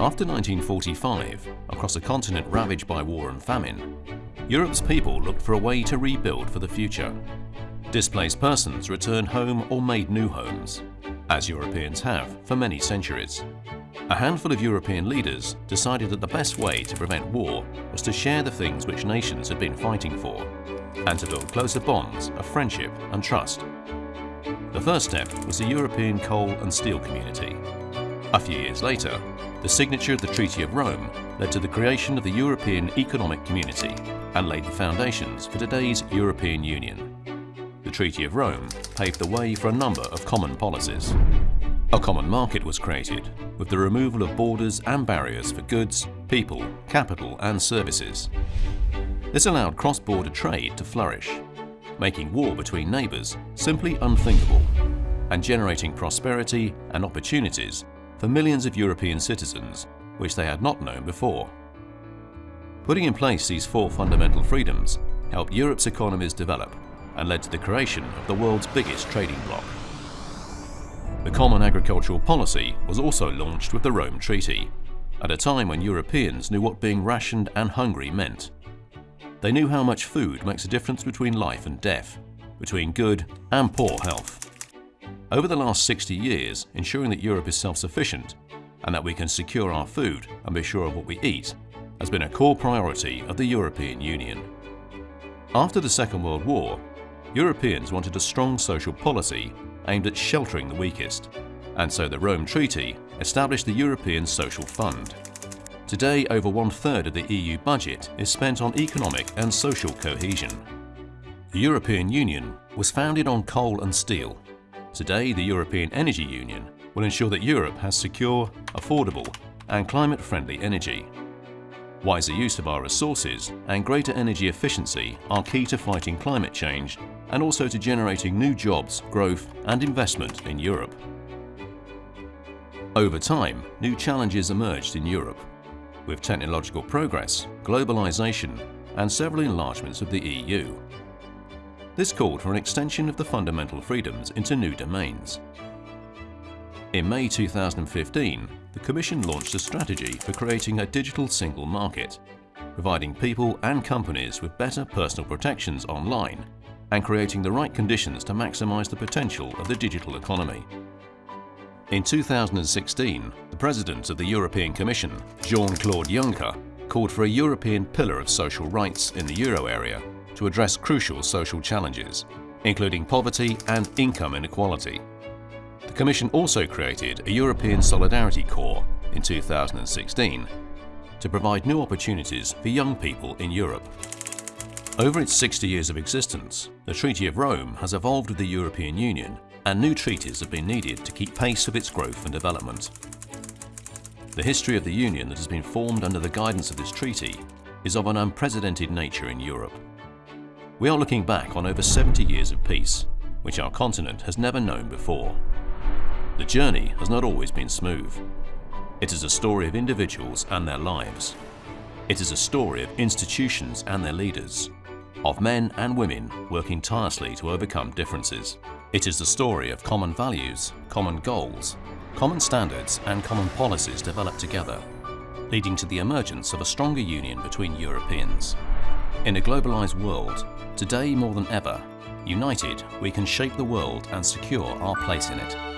After 1945, across a continent ravaged by war and famine, Europe's people looked for a way to rebuild for the future. Displaced persons returned home or made new homes, as Europeans have for many centuries. A handful of European leaders decided that the best way to prevent war was to share the things which nations had been fighting for, and to build closer bonds of friendship and trust. The first step was the European Coal and Steel Community. A few years later, the signature of the Treaty of Rome led to the creation of the European Economic Community and laid the foundations for today's European Union. The Treaty of Rome paved the way for a number of common policies. A common market was created, with the removal of borders and barriers for goods, people, capital and services. This allowed cross-border trade to flourish, making war between neighbours simply unthinkable and generating prosperity and opportunities for millions of European citizens which they had not known before. Putting in place these four fundamental freedoms helped Europe's economies develop and led to the creation of the world's biggest trading bloc. The Common Agricultural Policy was also launched with the Rome Treaty, at a time when Europeans knew what being rationed and hungry meant. They knew how much food makes a difference between life and death, between good and poor health. Over the last 60 years, ensuring that Europe is self-sufficient and that we can secure our food and be sure of what we eat has been a core priority of the European Union. After the Second World War, Europeans wanted a strong social policy aimed at sheltering the weakest, and so the Rome Treaty established the European Social Fund. Today, over one-third of the EU budget is spent on economic and social cohesion. The European Union was founded on coal and steel. Today, the European Energy Union will ensure that Europe has secure, affordable and climate-friendly energy. Wiser use of our resources and greater energy efficiency are key to fighting climate change and also to generating new jobs, growth and investment in Europe. Over time, new challenges emerged in Europe, with technological progress, globalization and several enlargements of the EU. This called for an extension of the fundamental freedoms into new domains. In May 2015, the Commission launched a strategy for creating a digital single market, providing people and companies with better personal protections online and creating the right conditions to maximise the potential of the digital economy. In 2016, the President of the European Commission, Jean-Claude Juncker, called for a European pillar of social rights in the euro area to address crucial social challenges, including poverty and income inequality. The Commission also created a European Solidarity Corps in 2016 to provide new opportunities for young people in Europe. Over its 60 years of existence, the Treaty of Rome has evolved with the European Union and new treaties have been needed to keep pace with its growth and development. The history of the Union that has been formed under the guidance of this treaty is of an unprecedented nature in Europe. We are looking back on over 70 years of peace, which our continent has never known before. The journey has not always been smooth. It is a story of individuals and their lives. It is a story of institutions and their leaders, of men and women working tirelessly to overcome differences. It is the story of common values, common goals, common standards and common policies developed together, leading to the emergence of a stronger union between Europeans. In a globalised world, today more than ever, united we can shape the world and secure our place in it.